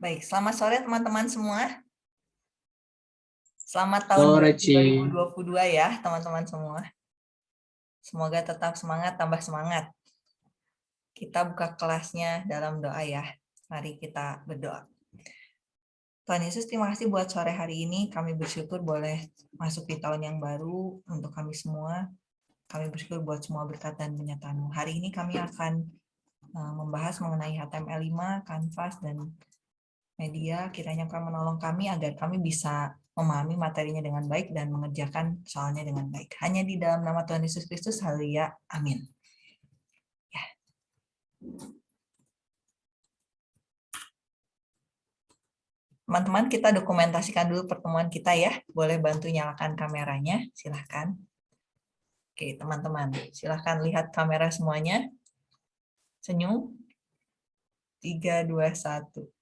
Baik, selamat sore teman-teman semua. Selamat tahun Sore, 2022 ya teman-teman semua. Semoga tetap semangat, tambah semangat. Kita buka kelasnya dalam doa ya. Mari kita berdoa. Tuhan Yesus, terima kasih buat sore hari ini. Kami bersyukur boleh masuk di tahun yang baru untuk kami semua. Kami bersyukur buat semua berkat dan penyertaan Hari ini kami akan eh, membahas mengenai HTML5, Canvas, dan media. Kiranya kau menolong kami agar kami bisa memahami materinya dengan baik dan mengerjakan soalnya dengan baik. Hanya di dalam nama Tuhan Yesus Kristus, haleluya, amin. Ya. Teman-teman, kita dokumentasikan dulu pertemuan kita ya. Boleh bantu nyalakan kameranya, silahkan. Oke, teman-teman, silahkan lihat kamera semuanya. Senyum. 3, 2, 1.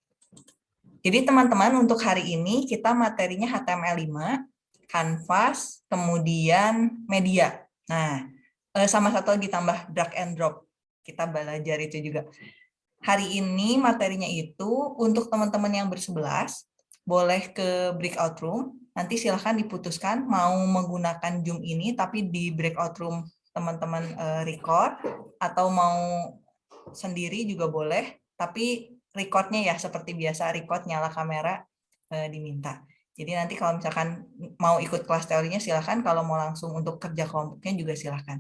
Jadi teman-teman, untuk hari ini kita materinya HTML5, Canvas, kemudian media. Nah, eh, sama satu lagi tambah drag and drop. Kita belajar itu juga. Hari ini materinya itu untuk teman-teman yang bersebelas, boleh ke breakout room, nanti silahkan diputuskan mau menggunakan Zoom ini, tapi di breakout room teman-teman eh, record, atau mau sendiri juga boleh, tapi recordnya ya seperti biasa, record nyala kamera eh, diminta. Jadi nanti kalau misalkan mau ikut kelas teorinya silahkan, kalau mau langsung untuk kerja kelompoknya juga silahkan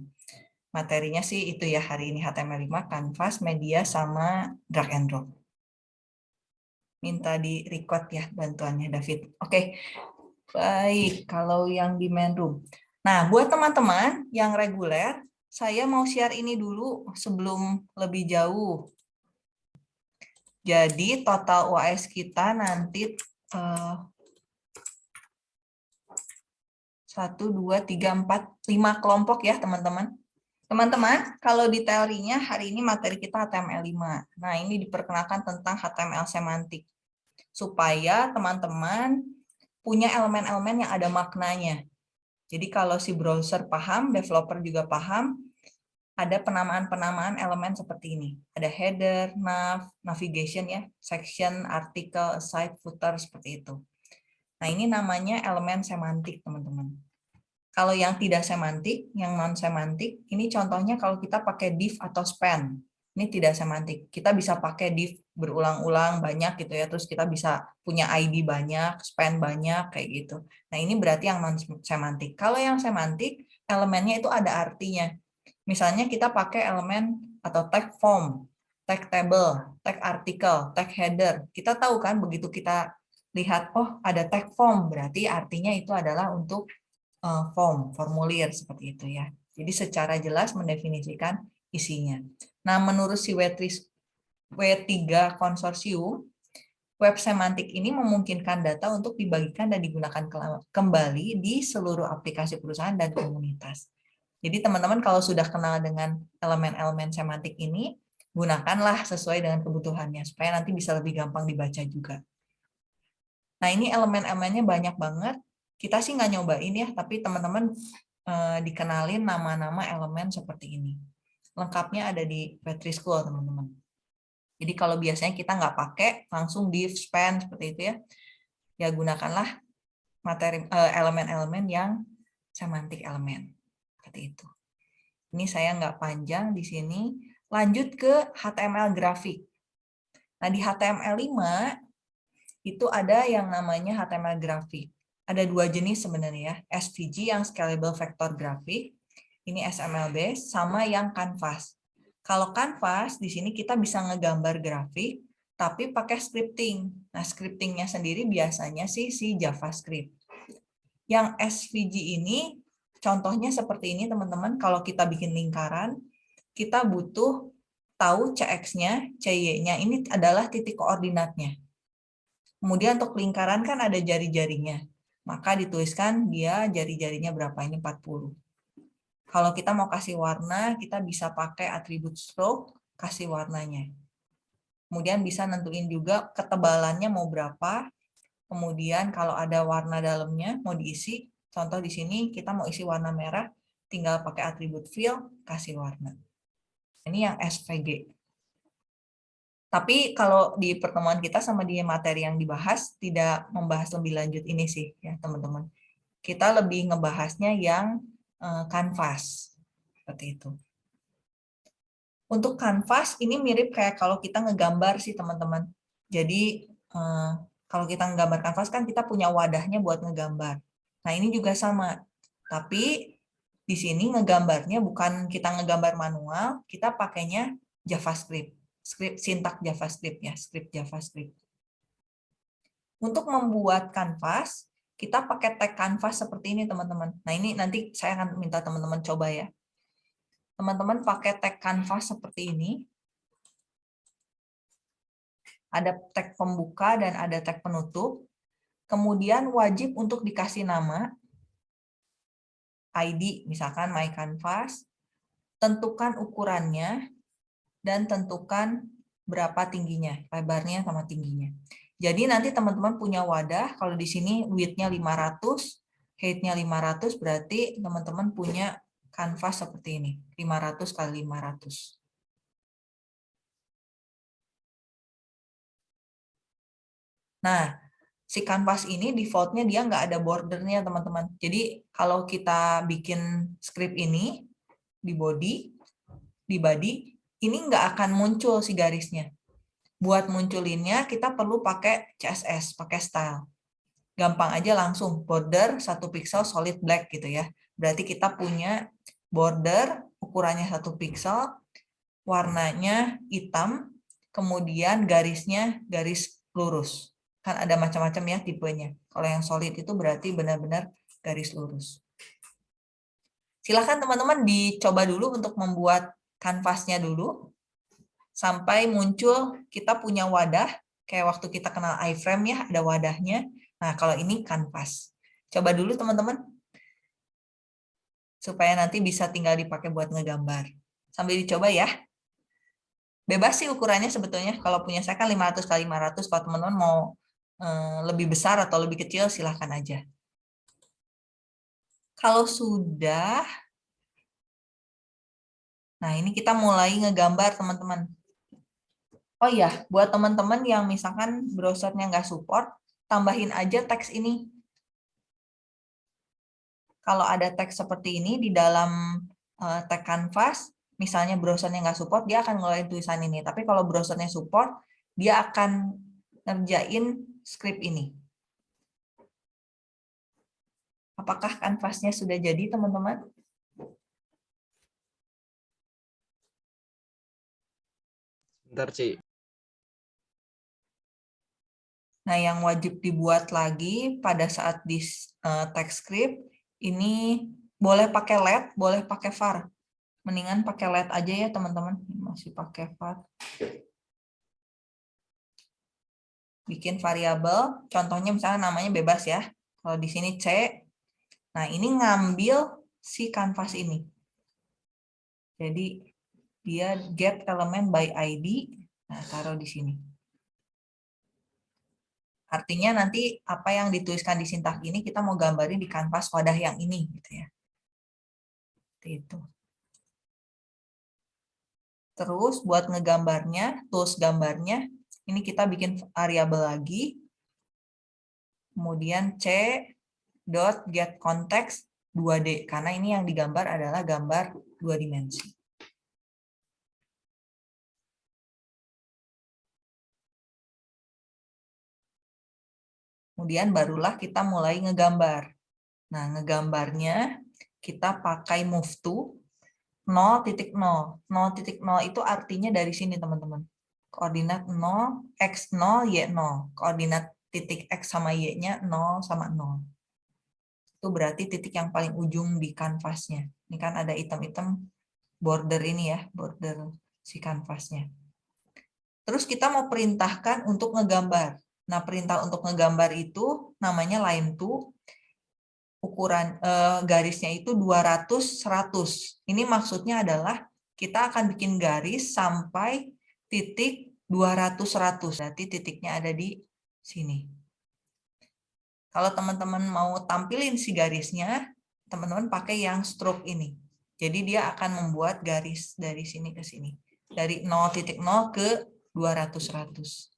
materinya sih itu ya hari ini HTML5, Canvas, media, sama drag and drop. Minta di record ya bantuannya David. Oke, baik kalau yang di main room. Nah, buat teman-teman yang reguler, saya mau share ini dulu sebelum lebih jauh. Jadi total UAS kita nanti uh, 1, 2, 3, 4, 5 kelompok ya teman-teman. Teman-teman, kalau di teorinya hari ini materi kita HTML5. Nah, ini diperkenalkan tentang HTML semantik. Supaya teman-teman punya elemen-elemen yang ada maknanya. Jadi kalau si browser paham, developer juga paham, ada penamaan-penamaan elemen seperti ini. Ada header, nav, navigation ya, section, artikel, aside, footer, seperti itu. Nah, ini namanya elemen semantik, teman-teman. Kalau yang tidak semantik, yang non semantik, ini contohnya kalau kita pakai div atau span. Ini tidak semantik. Kita bisa pakai div berulang-ulang banyak gitu ya, terus kita bisa punya ID banyak, span banyak kayak gitu. Nah, ini berarti yang non semantik. Kalau yang semantik, elemennya itu ada artinya. Misalnya kita pakai elemen atau tag form, tag table, tag artikel, tag header. Kita tahu kan begitu kita lihat, oh ada tag form, berarti artinya itu adalah untuk uh, form, formulir seperti itu ya. Jadi secara jelas mendefinisikan isinya. Nah, menurut si W3, W3 konsorsium, web semantik ini memungkinkan data untuk dibagikan dan digunakan kembali di seluruh aplikasi perusahaan dan komunitas. Jadi teman-teman kalau sudah kenal dengan elemen-elemen semantik ini, gunakanlah sesuai dengan kebutuhannya, supaya nanti bisa lebih gampang dibaca juga. Nah ini elemen-elemennya banyak banget, kita sih nggak nyobain ya, tapi teman-teman eh, dikenalin nama-nama elemen seperti ini. Lengkapnya ada di Petri School, teman-teman. Jadi kalau biasanya kita nggak pakai, langsung div, span, seperti itu ya, ya gunakanlah materi eh, elemen-elemen yang semantik elemen. Seperti itu. Ini saya nggak panjang di sini. Lanjut ke HTML grafik. Nah, di HTML5 itu ada yang namanya HTML grafik ada dua jenis sebenarnya ya, SVG yang Scalable Vector Graphic, ini SML base, sama yang Canvas. Kalau Canvas, di sini kita bisa ngegambar grafik, tapi pakai scripting. Nah, scriptingnya sendiri biasanya sih si JavaScript. Yang SVG ini, contohnya seperti ini teman-teman, kalau kita bikin lingkaran, kita butuh tahu CX-nya, CY-nya, ini adalah titik koordinatnya. Kemudian untuk lingkaran kan ada jari-jarinya maka dituliskan dia jari-jarinya berapa, ini 40. Kalau kita mau kasih warna, kita bisa pakai atribut stroke, kasih warnanya. Kemudian bisa nentuin juga ketebalannya mau berapa, kemudian kalau ada warna dalamnya mau diisi, contoh di sini kita mau isi warna merah, tinggal pakai atribut fill, kasih warna. Ini yang SVG. Tapi kalau di pertemuan kita sama di materi yang dibahas tidak membahas lebih lanjut ini sih ya teman-teman. Kita lebih ngebahasnya yang uh, kanvas seperti itu. Untuk kanvas ini mirip kayak kalau kita ngegambar sih teman-teman. Jadi uh, kalau kita ngegambar kanvas kan kita punya wadahnya buat ngegambar. Nah ini juga sama. Tapi di sini ngegambarnya bukan kita ngegambar manual, kita pakainya JavaScript script sintak JavaScript ya, script JavaScript. Untuk membuat kanvas, kita pakai tag kanvas seperti ini teman-teman. Nah ini nanti saya akan minta teman-teman coba ya. Teman-teman pakai tag kanvas seperti ini. Ada tag pembuka dan ada tag penutup. Kemudian wajib untuk dikasih nama, ID, misalkan my canvas, tentukan ukurannya, dan tentukan berapa tingginya, lebarnya sama tingginya. Jadi nanti teman-teman punya wadah, kalau di sini width-nya 500, height-nya 500, berarti teman-teman punya kanvas seperti ini, 500 kali 500. Nah, si kanvas ini default-nya dia nggak ada bordernya teman-teman. Jadi kalau kita bikin script ini di body, di body, ini nggak akan muncul si garisnya. Buat munculinnya kita perlu pakai CSS, pakai style. Gampang aja langsung border satu pixel solid black gitu ya. Berarti kita punya border ukurannya satu pixel, warnanya hitam, kemudian garisnya garis lurus. Kan ada macam-macam ya tipenya. Kalau yang solid itu berarti benar-benar garis lurus. Silahkan teman-teman dicoba dulu untuk membuat kanvasnya dulu sampai muncul kita punya wadah kayak waktu kita kenal iframe ya ada wadahnya. Nah, kalau ini kanvas. Coba dulu teman-teman supaya nanti bisa tinggal dipakai buat ngegambar. Sambil dicoba ya. Bebas sih ukurannya sebetulnya. Kalau punya saya kan 500 kali 500 kalau teman-teman mau lebih besar atau lebih kecil silahkan aja. Kalau sudah Nah, ini kita mulai ngegambar, teman-teman. Oh iya, buat teman-teman yang misalkan browsernya nggak support, tambahin aja teks ini. Kalau ada teks seperti ini di dalam uh, tag canvas, misalnya browsernya nggak support, dia akan ngeluarin tulisan ini. Tapi kalau browsernya support, dia akan ngerjain script ini. Apakah kanvasnya sudah jadi, teman-teman? Bentar, Ci. Nah, yang wajib dibuat lagi pada saat di uh, text script, ini boleh pakai LED, boleh pakai var. Mendingan pakai LED aja ya, teman-teman. Masih pakai var. Bikin variabel, contohnya misalnya namanya bebas ya. Kalau di sini C, nah ini ngambil si kanvas ini. Jadi dia get element by ID, nah taruh di sini. Artinya nanti apa yang dituliskan di sintak ini kita mau gambarin di kanvas wadah yang ini gitu ya. Itu. Terus buat ngegambarnya, tools gambarnya, ini kita bikin variabel lagi. Kemudian c dot get context 2D karena ini yang digambar adalah gambar dua dimensi. Kemudian barulah kita mulai ngegambar. Nah, ngegambarnya kita pakai move to 0.0. 0.0 itu artinya dari sini, teman-teman. Koordinat 0, X 0, Y 0. Koordinat titik X sama Y-nya 0 sama 0. Itu berarti titik yang paling ujung di kanvasnya. Ini kan ada item-item border ini ya, border si kanvasnya. Terus kita mau perintahkan untuk ngegambar. Nah, perintah untuk ngegambar itu namanya line to ukuran eh, garisnya itu 200 100. Ini maksudnya adalah kita akan bikin garis sampai titik 200 100. Berarti titiknya ada di sini. Kalau teman-teman mau tampilin si garisnya, teman-teman pakai yang stroke ini. Jadi dia akan membuat garis dari sini ke sini. Dari 0.0 ke 200 200-100.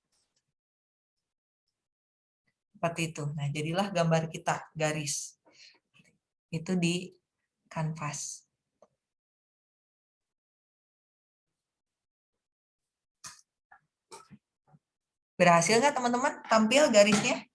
Seperti itu. Nah, jadilah gambar kita, garis. Itu di kanvas. Berhasil nggak teman-teman tampil garisnya?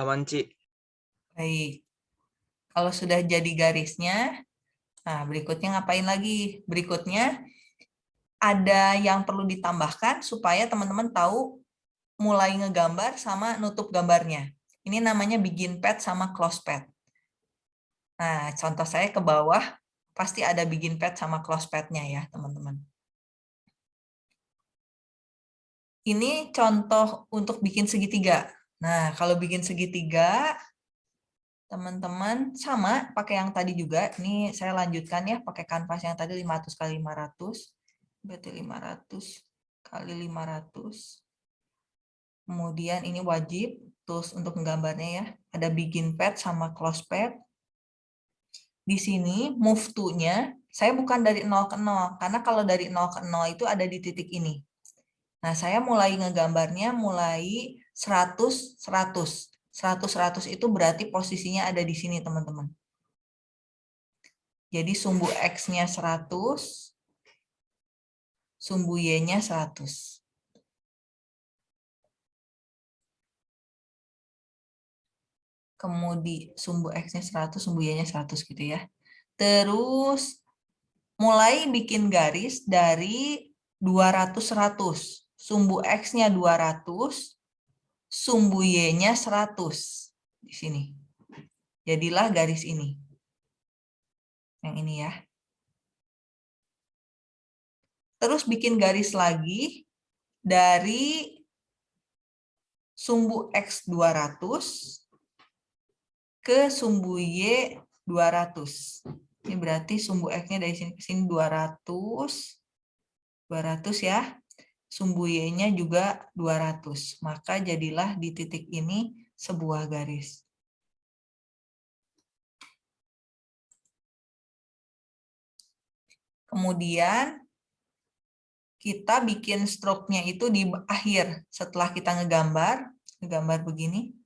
Aman, Ci. Baik. Kalau sudah jadi garisnya, nah berikutnya ngapain lagi? Berikutnya ada yang perlu ditambahkan supaya teman-teman tahu mulai ngegambar sama nutup gambarnya. Ini namanya begin pad sama close pad. Nah, contoh saya ke bawah, pasti ada begin pad sama close pad-nya ya, teman-teman. Ini contoh untuk bikin segitiga. Nah, kalau bikin segitiga, teman-teman sama pakai yang tadi juga. Ini saya lanjutkan ya, pakai kanvas yang tadi 500 kali 500. Berarti 500 kali 500. Kemudian ini wajib, terus untuk menggambarnya ya, ada begin pad sama close pad. Di sini move to-nya, saya bukan dari 0 ke 0, karena kalau dari 0 ke 0 itu ada di titik ini. Nah, saya mulai ngegambarnya mulai 100, 100. 100, 100 itu berarti posisinya ada di sini, teman-teman. Jadi sumbu X-nya 100, sumbu Y-nya 100. Kemudian sumbu X-nya 100, sumbu Y-nya 100 gitu ya. Terus mulai bikin garis dari 200, 100. Sumbu X-nya 200, sumbu Y-nya 100 di sini. Jadilah garis ini. Yang ini ya. Terus bikin garis lagi dari sumbu X 200 ke sumbu Y 200. Ini berarti sumbu X-nya dari sini ke sini 200. 200 ya sumbu Y-nya juga 200. Maka jadilah di titik ini sebuah garis. Kemudian kita bikin stroke-nya itu di akhir. Setelah kita ngegambar, ngegambar begini,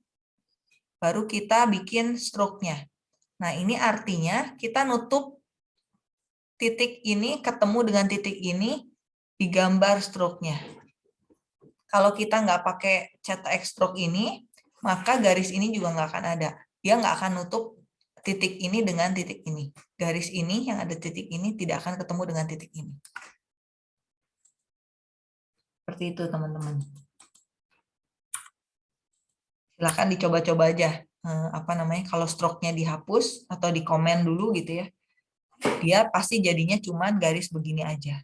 baru kita bikin stroke-nya. Nah, ini artinya kita nutup titik ini ketemu dengan titik ini digambar stroke-nya. Kalau kita nggak pakai cetak stroke ini, maka garis ini juga nggak akan ada. Dia nggak akan nutup titik ini dengan titik ini. Garis ini yang ada titik ini tidak akan ketemu dengan titik ini. Seperti itu, teman-teman. Silahkan dicoba-coba aja. Eh, apa namanya, kalau stroke-nya dihapus atau di komen dulu gitu ya. Dia pasti jadinya cuma garis begini aja.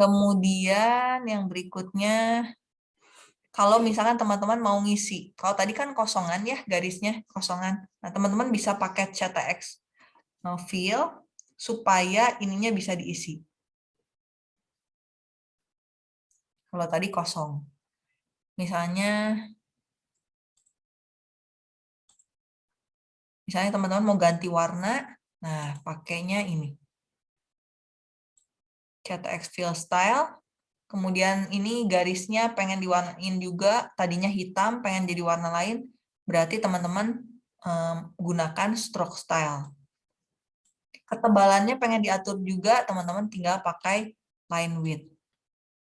Kemudian yang berikutnya, kalau misalkan teman-teman mau ngisi, kalau tadi kan kosongan ya garisnya, kosongan. Nah teman-teman bisa pakai CTX fill supaya ininya bisa diisi. Kalau tadi kosong. Misalnya, misalnya teman-teman mau ganti warna, nah pakainya ini. CTX fill style. Kemudian ini garisnya pengen diwarnain juga, tadinya hitam, pengen jadi warna lain. Berarti teman-teman um, gunakan stroke style. Ketebalannya pengen diatur juga, teman-teman tinggal pakai line width.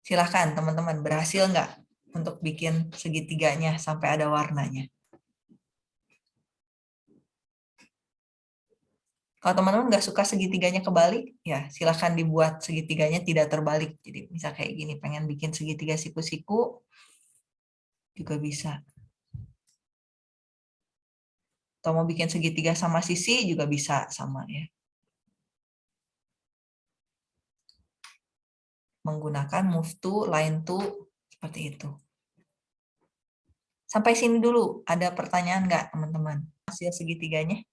Silahkan teman-teman, berhasil nggak untuk bikin segitiganya sampai ada warnanya? Kalau teman-teman nggak suka segitiganya kebalik, ya silahkan dibuat segitiganya tidak terbalik. Jadi bisa kayak gini, pengen bikin segitiga siku-siku, juga bisa. Atau mau bikin segitiga sama sisi, juga bisa sama ya. Menggunakan move to, line to, seperti itu. Sampai sini dulu, ada pertanyaan nggak teman-teman? Hasil segitiganya?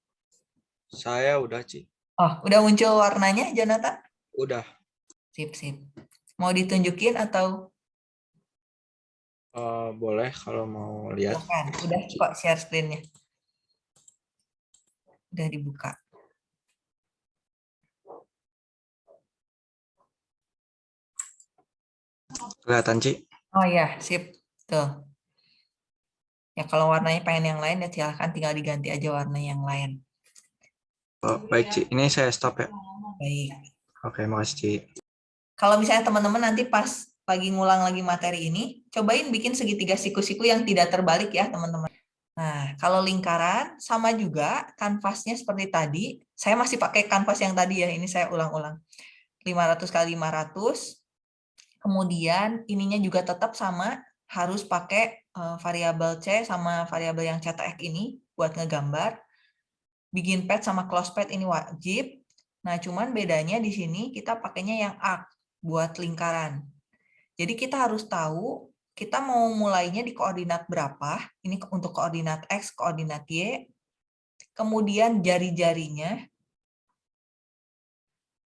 Saya udah, Ci. Oh, udah muncul warnanya, Jonathan? Udah. Sip, sip. Mau ditunjukin atau? Uh, boleh kalau mau lihat. Bukan, udah kok share screen-nya. Udah dibuka. Kelihatan, Ci? Oh ya, sip. Tuh. Ya kalau warnanya pengen yang lain ya silahkan tinggal diganti aja warna yang lain. Oh, baik, Ci. Ini saya stop ya. Baik. Oke, makasih, Ci. Kalau misalnya teman-teman nanti pas lagi ngulang lagi materi ini, cobain bikin segitiga siku-siku yang tidak terbalik ya, teman-teman. Nah, kalau lingkaran sama juga kanvasnya seperti tadi. Saya masih pakai kanvas yang tadi ya, ini saya ulang-ulang. 500 kali 500. Kemudian ininya juga tetap sama, harus pakai uh, variabel C sama variabel yang CTX ini buat ngegambar. Begin pad sama close pad ini wajib. Nah, cuman bedanya di sini kita pakainya yang arc buat lingkaran. Jadi kita harus tahu kita mau mulainya di koordinat berapa. Ini untuk koordinat X, koordinat Y. Kemudian jari-jarinya,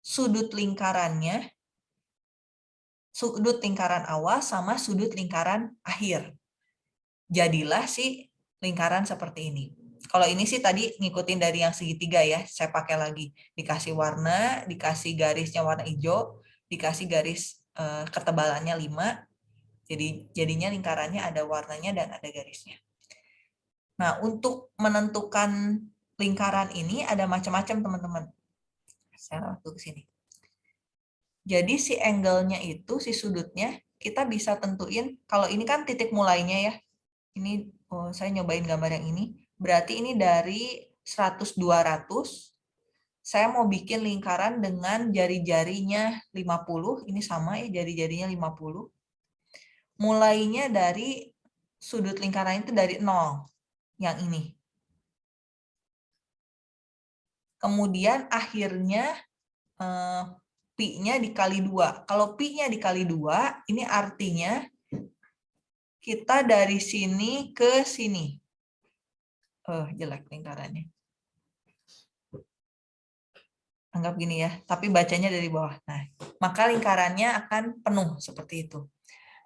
sudut lingkarannya, sudut lingkaran awal sama sudut lingkaran akhir. Jadilah si lingkaran seperti ini. Kalau ini sih tadi ngikutin dari yang segitiga ya, saya pakai lagi. Dikasih warna, dikasih garisnya warna hijau, dikasih garis eh, ketebalannya 5, jadi jadinya lingkarannya ada warnanya dan ada garisnya. Nah, untuk menentukan lingkaran ini ada macam-macam teman-teman. Saya waktu ke sini. Jadi si angle-nya itu, si sudutnya, kita bisa tentuin, kalau ini kan titik mulainya ya, ini oh, saya nyobain gambar yang ini, berarti ini dari 100-200, saya mau bikin lingkaran dengan jari-jarinya 50, ini sama ya, jari-jarinya 50. Mulainya dari sudut lingkaran itu dari 0, yang ini. Kemudian akhirnya eh, pi-nya dikali dua. Kalau pi-nya dikali dua, ini artinya kita dari sini ke sini. Oh, jelek lingkarannya. Anggap gini ya, tapi bacanya dari bawah. Nah, maka lingkarannya akan penuh seperti itu.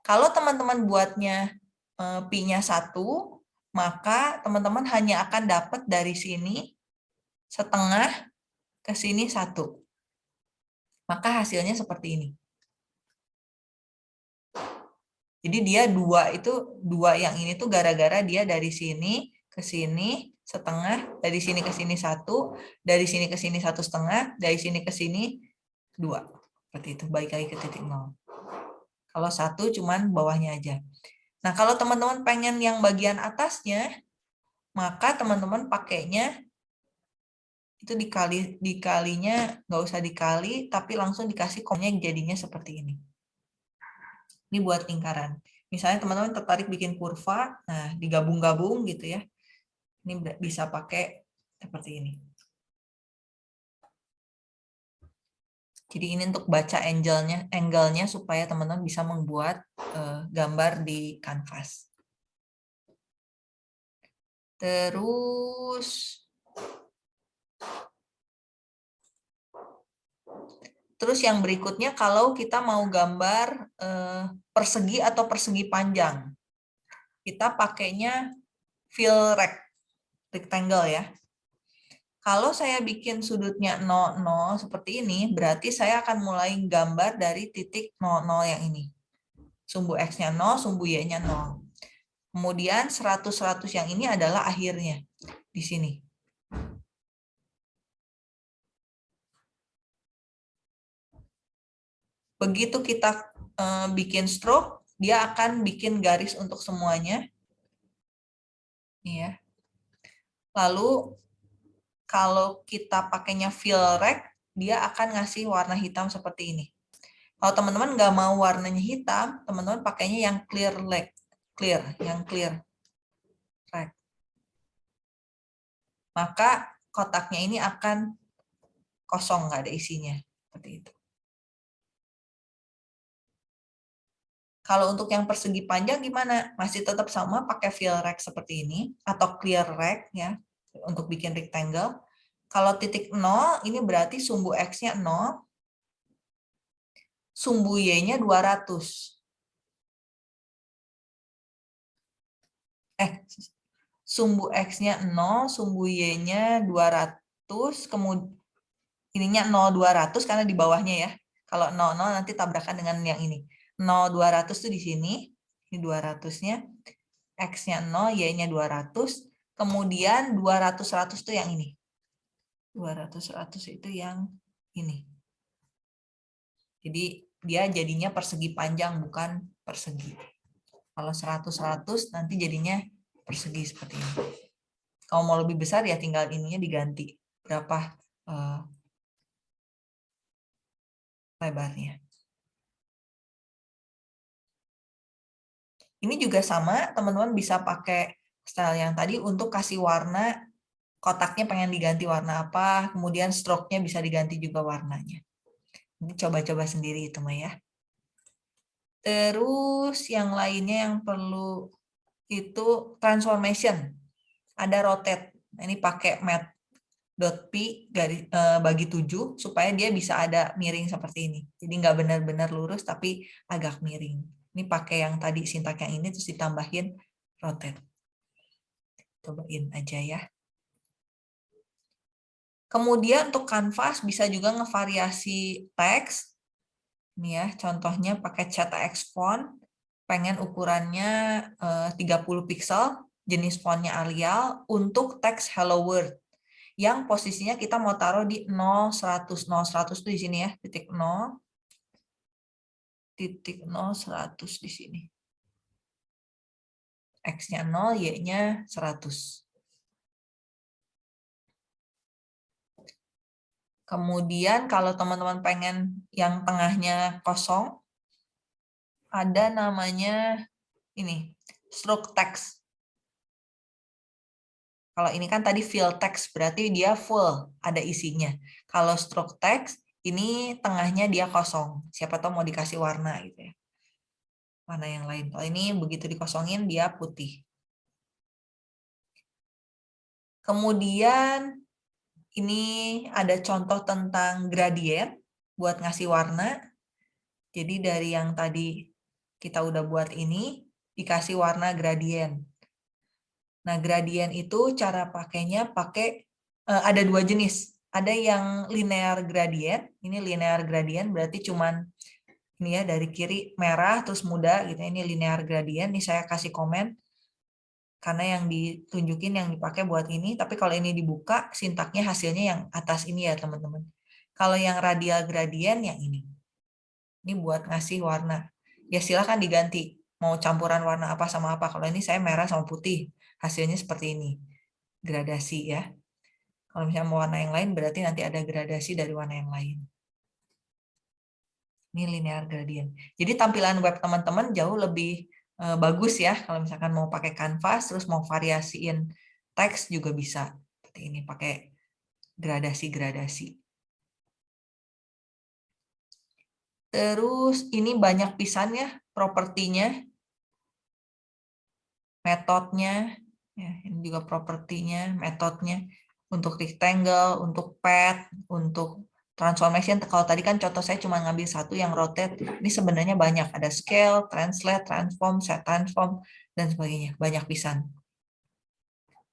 Kalau teman-teman buatnya eh, pi-nya satu, maka teman-teman hanya akan dapat dari sini setengah ke sini satu maka hasilnya seperti ini. Jadi dia dua itu dua yang ini tuh gara-gara dia dari sini ke sini setengah, dari sini ke sini satu, dari sini ke sini satu setengah, dari sini ke sini dua. Seperti itu, baik lagi ke titik nol. Kalau satu cuman bawahnya aja. Nah kalau teman-teman pengen yang bagian atasnya, maka teman-teman pakainya itu dikali dikalinya nggak usah dikali tapi langsung dikasih komnya jadinya seperti ini ini buat lingkaran misalnya teman-teman tertarik bikin kurva nah digabung-gabung gitu ya ini bisa pakai seperti ini. Jadi ini untuk baca angle-nya angle-nya supaya teman-teman bisa membuat uh, gambar di kanvas. Terus Terus yang berikutnya kalau kita mau gambar eh, persegi atau persegi panjang, kita pakainya fill rectangle ya. Kalau saya bikin sudutnya 0, 0 seperti ini, berarti saya akan mulai gambar dari titik 0, 0 yang ini. Sumbu X-nya 0, sumbu Y-nya 0. Kemudian 100, 100 yang ini adalah akhirnya di sini. Begitu kita uh, bikin stroke, dia akan bikin garis untuk semuanya. Ya. Lalu kalau kita pakainya fill rect, dia akan ngasih warna hitam seperti ini. Kalau teman-teman nggak mau warnanya hitam, teman-teman pakainya yang clear leg, clear, yang clear rect. Maka kotaknya ini akan kosong, nggak ada isinya. Seperti itu. Kalau untuk yang persegi panjang gimana? Masih tetap sama pakai fill rect seperti ini atau clear rect ya untuk bikin rectangle. Kalau titik 0 ini berarti sumbu X-nya 0, sumbu Y-nya 200. Eh, sumbu X-nya 0, sumbu Y-nya 200, kemudian ininya 0, 200 karena di bawahnya ya. Kalau 0, 0 nanti tabrakan dengan yang ini. 0, 200 itu di sini, ini 200-nya, X-nya 0, Y-nya 200, kemudian 200, 100 itu yang ini. 200, 100 itu yang ini. Jadi dia jadinya persegi panjang, bukan persegi. Kalau 100, 100 nanti jadinya persegi seperti ini. Kalau mau lebih besar ya tinggal ininya diganti. Berapa uh, lebarnya. Ini juga sama, teman-teman bisa pakai style yang tadi untuk kasih warna, kotaknya pengen diganti warna apa, kemudian stroke-nya bisa diganti juga warnanya. Ini coba-coba sendiri itu mah ya. Terus yang lainnya yang perlu itu transformation. Ada rotate. Nah, ini pakai mat dot p eh, bagi 7 supaya dia bisa ada miring seperti ini. Jadi nggak benar-benar lurus tapi agak miring. Ini pakai yang tadi sintak yang ini terus ditambahin rotate. Cobain aja ya. Kemudian untuk kanvas bisa juga ngevariasi teks. Ini ya, contohnya pakai CTX font. Pengen ukurannya 30 eh, pixel, jenis fontnya Arial untuk teks Hello World. Yang posisinya kita mau taruh di 0, 100. 0, 100 itu di sini ya, titik 0 titik 0, 100 di sini. X-nya 0, Y-nya 100. Kemudian kalau teman-teman pengen yang tengahnya kosong, ada namanya ini, stroke text. Kalau ini kan tadi fill text, berarti dia full, ada isinya. Kalau stroke text, ini tengahnya dia kosong. Siapa tahu mau dikasih warna gitu ya. Warna yang lain. Kalau ini begitu dikosongin dia putih. Kemudian ini ada contoh tentang gradient buat ngasih warna. Jadi dari yang tadi kita udah buat ini dikasih warna gradient. Nah, gradient itu cara pakainya pakai eh, ada dua jenis ada yang linear gradient. Ini linear gradient berarti cuman ini ya dari kiri merah terus muda gitu. Ini linear gradient. Ini saya kasih komen karena yang ditunjukin yang dipakai buat ini. Tapi kalau ini dibuka sintaknya hasilnya yang atas ini ya teman-teman. Kalau yang radial gradient yang ini. Ini buat ngasih warna. Ya silahkan diganti. Mau campuran warna apa sama apa. Kalau ini saya merah sama putih. Hasilnya seperti ini. Gradasi ya. Kalau misalnya mau warna yang lain, berarti nanti ada gradasi dari warna yang lain. Ini linear gradient. Jadi tampilan web teman-teman jauh lebih eh, bagus ya. Kalau misalkan mau pakai kanvas, terus mau variasiin teks juga bisa. Seperti ini, pakai gradasi-gradasi. Terus ini banyak pisan ya propertinya, metodenya, ya, ini juga propertinya, metodenya untuk rectangle, untuk pad, untuk transformation. Kalau tadi kan contoh saya cuma ngambil satu yang rotate, ini sebenarnya banyak. Ada scale, translate, transform, set transform, dan sebagainya. Banyak pisan.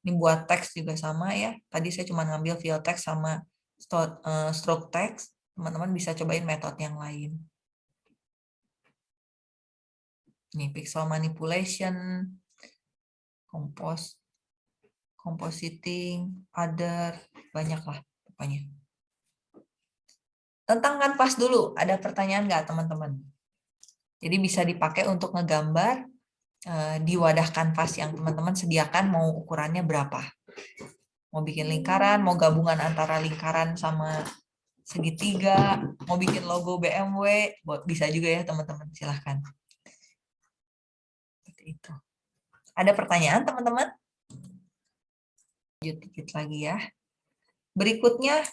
Ini buat teks juga sama ya. Tadi saya cuma ngambil fill text sama eh, stroke text. Teman-teman bisa cobain metode yang lain. Ini pixel manipulation, compose, compositing, other, banyak lah pokoknya. Tentang kanvas dulu, ada pertanyaan nggak teman-teman? Jadi bisa dipakai untuk ngegambar eh, di wadah kanvas yang teman-teman sediakan mau ukurannya berapa. Mau bikin lingkaran, mau gabungan antara lingkaran sama segitiga, mau bikin logo BMW, bisa juga ya teman-teman, silahkan. Seperti itu. Ada pertanyaan teman-teman? Lanjut dikit lagi ya. Berikutnya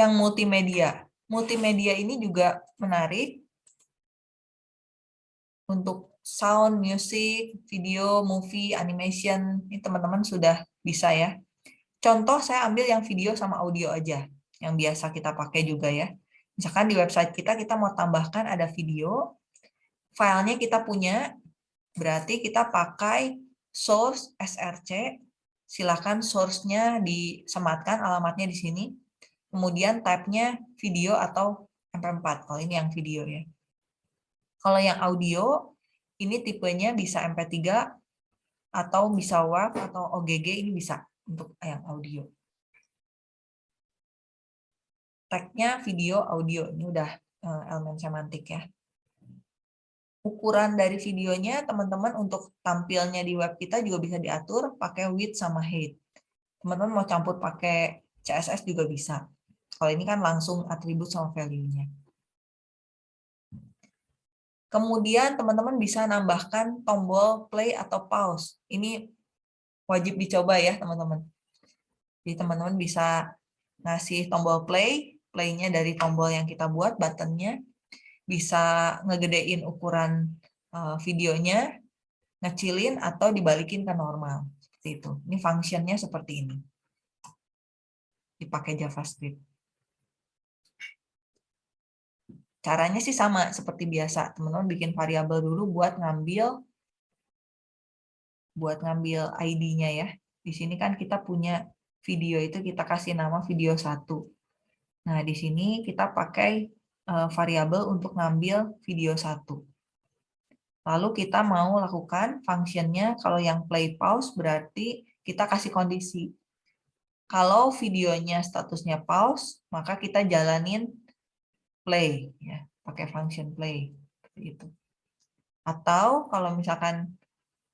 yang multimedia. Multimedia ini juga menarik. untuk sound, music, video, movie, animation, ini teman-teman sudah bisa ya. Contoh saya ambil yang video sama audio aja, yang biasa kita pakai juga ya. Misalkan di website kita, kita mau tambahkan ada video, filenya kita punya, berarti kita pakai source src, silakan source-nya disematkan, alamatnya di sini. Kemudian type-nya video atau MP4, kalau ini yang video ya. Kalau yang audio, ini tipenya bisa MP3 atau bisa WAV atau OGG, ini bisa untuk yang audio. Tagnya video, audio. Ini udah eh, elemen semantik ya. Ukuran dari videonya, teman-teman untuk tampilnya di web kita juga bisa diatur pakai width sama height. Teman-teman mau campur pakai CSS juga bisa. Kalau ini kan langsung atribut sama value-nya. Kemudian teman-teman bisa nambahkan tombol play atau pause. Ini wajib dicoba ya teman-teman. Jadi teman-teman bisa ngasih tombol play, playnya dari tombol yang kita buat, buttonnya, bisa ngegedein ukuran eh, videonya, ngecilin atau dibalikin ke normal. Seperti itu. Ini fungsinya seperti ini. Dipakai JavaScript. Caranya sih sama seperti biasa. Teman-teman bikin variabel dulu buat ngambil buat ngambil ID-nya ya. Di sini kan kita punya video itu kita kasih nama video satu. Nah, di sini kita pakai eh, variabel untuk ngambil video satu. Lalu kita mau lakukan fungsinya kalau yang play pause berarti kita kasih kondisi. Kalau videonya statusnya pause, maka kita jalanin play ya, pakai function play itu. Atau kalau misalkan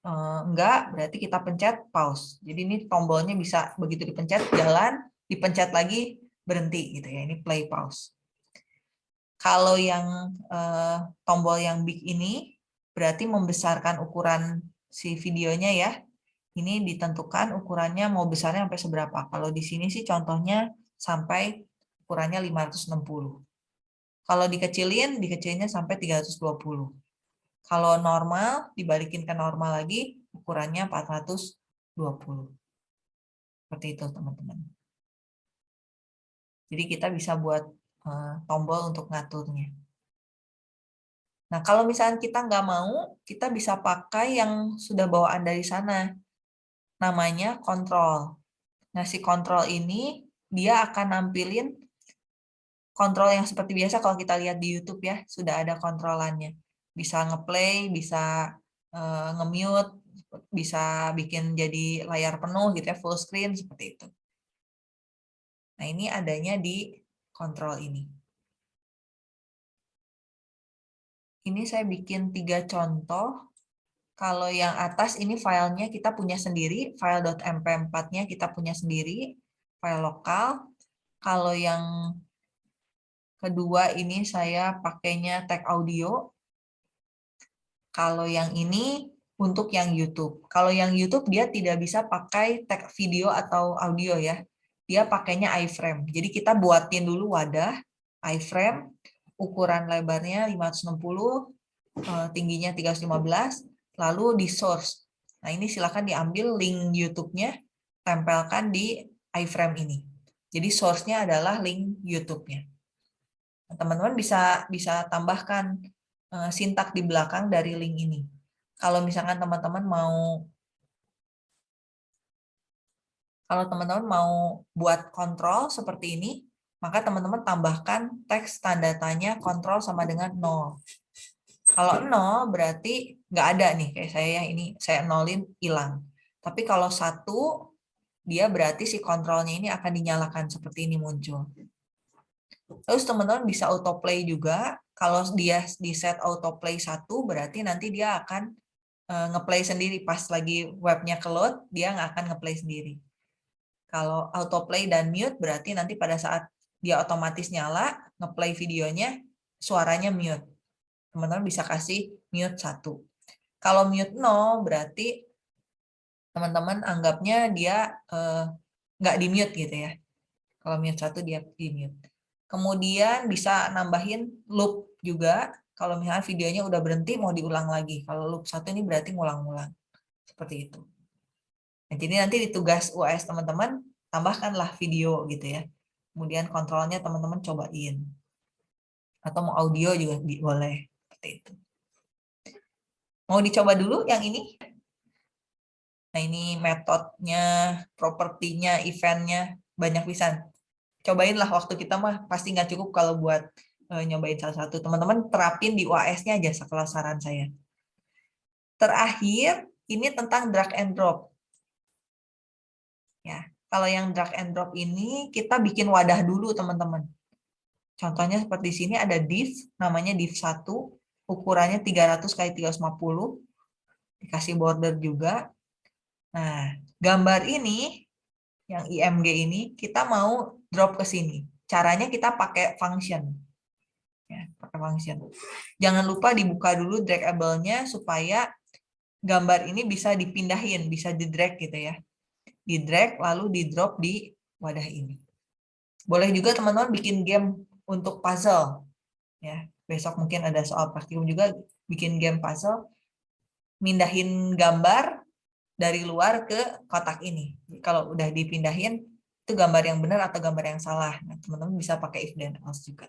Eh, enggak, berarti kita pencet pause. Jadi ini tombolnya bisa begitu dipencet jalan, dipencet lagi berhenti gitu ya. Ini play pause. Kalau yang eh, tombol yang big ini berarti membesarkan ukuran si videonya ya. Ini ditentukan ukurannya mau besarnya sampai seberapa. Kalau di sini sih contohnya sampai ukurannya 560. Kalau dikecilin, dikecilinnya sampai 320. Kalau normal, dibalikin ke normal lagi, ukurannya 420. Seperti itu, teman-teman. Jadi kita bisa buat eh, tombol untuk ngaturnya. Nah, kalau misalnya kita nggak mau, kita bisa pakai yang sudah bawaan dari sana. Namanya kontrol. Nah, si kontrol ini, dia akan nampilin kontrol yang seperti biasa kalau kita lihat di YouTube ya, sudah ada kontrolannya bisa ngeplay, bisa uh, nge-mute, bisa bikin jadi layar penuh gitu ya, full screen seperti itu. Nah, ini adanya di kontrol ini. Ini saya bikin tiga contoh. Kalau yang atas ini filenya kita punya sendiri, file.mp4-nya kita punya sendiri, file lokal. Kalau yang kedua ini saya pakainya tag audio, kalau yang ini untuk yang YouTube. Kalau yang YouTube dia tidak bisa pakai tag video atau audio ya. Dia pakainya iframe. Jadi kita buatin dulu wadah iframe, ukuran lebarnya 560, eh, tingginya 315, lalu di source. Nah ini silakan diambil link YouTube-nya, tempelkan di iframe ini. Jadi source-nya adalah link YouTube-nya. Nah, teman-teman bisa bisa tambahkan Eh, sintak di belakang dari link ini. Kalau misalkan teman-teman mau kalau teman-teman mau buat kontrol seperti ini, maka teman-teman tambahkan teks tanda tanya kontrol sama dengan 0. Kalau 0 berarti nggak ada nih, kayak saya ini, saya nolin hilang. Tapi kalau satu, dia berarti si kontrolnya ini akan dinyalakan seperti ini muncul. Terus teman-teman bisa autoplay juga. Kalau dia di set autoplay satu, berarti nanti dia akan uh, ngeplay sendiri. Pas lagi webnya ke load, dia nggak akan ngeplay sendiri. Kalau autoplay dan mute, berarti nanti pada saat dia otomatis nyala, ngeplay videonya, suaranya mute. Teman-teman bisa kasih mute satu. Kalau mute no, berarti teman-teman anggapnya dia uh, nggak di mute gitu ya. Kalau mute satu dia di mute. Kemudian bisa nambahin loop juga. Kalau misalnya videonya udah berhenti mau diulang lagi. Kalau loop satu ini berarti ngulang-ngulang. Seperti itu. Nah, jadi nanti di tugas UAS teman-teman tambahkanlah video gitu ya. Kemudian kontrolnya teman-teman cobain. Atau mau audio juga boleh. Seperti itu. Mau dicoba dulu yang ini? Nah ini metodenya, propertinya, eventnya, banyak bisa. Cobainlah waktu kita mah pasti nggak cukup kalau buat uh, nyobain salah satu. Teman-teman terapin di UAS-nya aja sekelas saran saya. Terakhir, ini tentang drag and drop. Ya, kalau yang drag and drop ini kita bikin wadah dulu, teman-teman. Contohnya seperti di sini ada div, namanya div 1, ukurannya 300 kali 350, dikasih border juga. Nah, gambar ini, yang IMG ini, kita mau drop ke sini. Caranya kita pakai function ya, pakai function. Jangan lupa dibuka dulu dragable-nya supaya gambar ini bisa dipindahin, bisa di drag gitu ya. Di drag lalu di drop di wadah ini. Boleh juga teman-teman bikin game untuk puzzle. Ya, besok mungkin ada soal praktikum juga bikin game puzzle. Mindahin gambar dari luar ke kotak ini. Kalau udah dipindahin itu gambar yang benar atau gambar yang salah. Nah, teman-teman bisa pakai if then else juga.